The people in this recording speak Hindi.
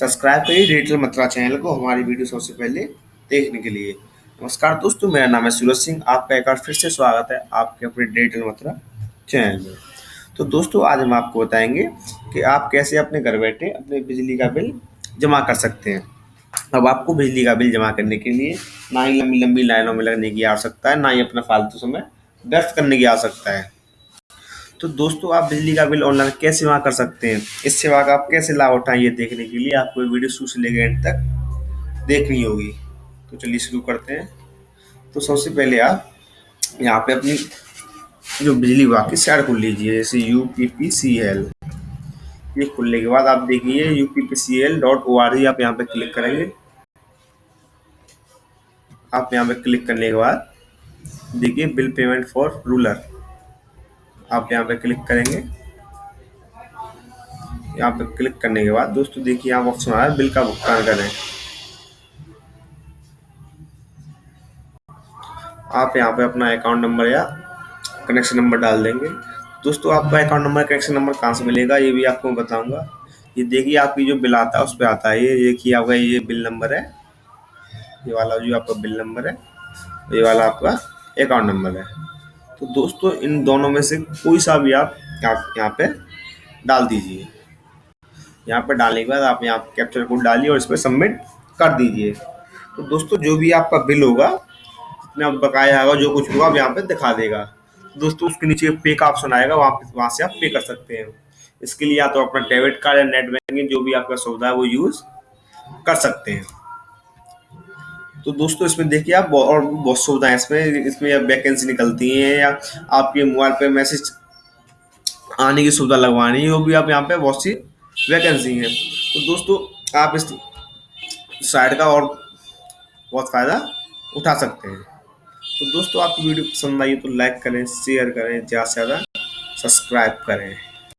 सब्सक्राइब करिए, डिजिटल मत्रा चैनल को हमारी वीडियो सबसे पहले देखने के लिए। नमस्कार दोस्तों, मेरा नाम है सूरज सिंह। आपका एक बार फिर से स्वागत है आपके अपने डिजिटल मत्रा चैनल में। तो दोस्तों, आज हम आपको बताएँगे कि आप कैसे अपने घर बैठे अपने बिजली का बिल जमा कर सकते हैं। अब आपको बिजली का बिल जमा करने के लिए ना ही लंबी लंबी लाइनों में लगने की आवश्यकता है, ना ही अपना फालतू समय व्यर्थ करने की आवश्यकता है। तो दोस्तों, आप बिजली का बिल ऑनलाइन कैसे जमा कर सकते हैं? इस सेवा का आप कैसे लाभ उठाएँ, ये देखने के लिए आपको वीडियो शुरू से लेकर एंड तक देखनी होगी। तो चलिए शुरू करते हैं। तो सबसे पहले आप यहाँ पे अपनी जो बिजली विभाग की साइड खोल लीजिए, जैसे U P P C L ये खुलने के बाद आप देखिए U P P C L dot O R G आप यहाँ पे क्लिक करेंगे। आप यहाँ पे क्लिक करने के बाद देखिए बिल पेमेंट फॉर रूलर आप यहाँ पे क्लिक करेंगे। यहाँ पे क्लिक करने के बाद, दोस्तों देखिए यहाँ ऑप्शन आ रहा है, बिल का भुगतान करें। आप यहाँ पे अपना अकाउंट नंबर या कनेक्शन नंबर डाल देंगे। दोस्तों, आपका अकाउंट नंबर कनेक्शन नंबर कहाँ से मिलेगा, ये भी आपको बताऊँगा। ये देखिए, आपकी जो बिल आता है, उस पर आता है। ये देखिए, आपका ये बिल नंबर है। ये वाला जो आपका बिल नंबर है, ये वाला आपका अकाउंट नंबर है। तो दोस्तों, इन दोनों में से कोई सा भी आप यहाँ पे डाल दीजिए। यहाँ पर डालने के बाद आप यहाँ कैप्चर कोड डालिए और इस पर सबमिट कर दीजिए। तो दोस्तों, जो भी आपका बिल होगा, जितना बकाया होगा जो कुछ होगा, आप यहाँ पे दिखा देगा। दोस्तों, उसके नीचे पे का ऑप्शन आएगा, वहाँ पे, वहाँ से आप पे कर सकते हैं। इसके लिए या तो अपना डेबिट कार्ड या नेट बैंकिंग जो भी आपका सुविधा है, वो यूज़ कर सकते हैं। तो दोस्तों, इसमें देखिए आप और बहुत सुविधाएँ इसमें इसमें या वैकेंसी निकलती हैं या आपके मोबाइल पे मैसेज आने की सुविधा लगवानी है, वो भी आप यहाँ पे बहुत सी वैकेंसी हैं। तो दोस्तों, आप इस साइट का और बहुत फ़ायदा उठा सकते हैं। तो दोस्तों, आपकी वीडियो पसंद आई तो लाइक करें शेयर करें, ज़्यादा से ज़्यादा सब्सक्राइब करें।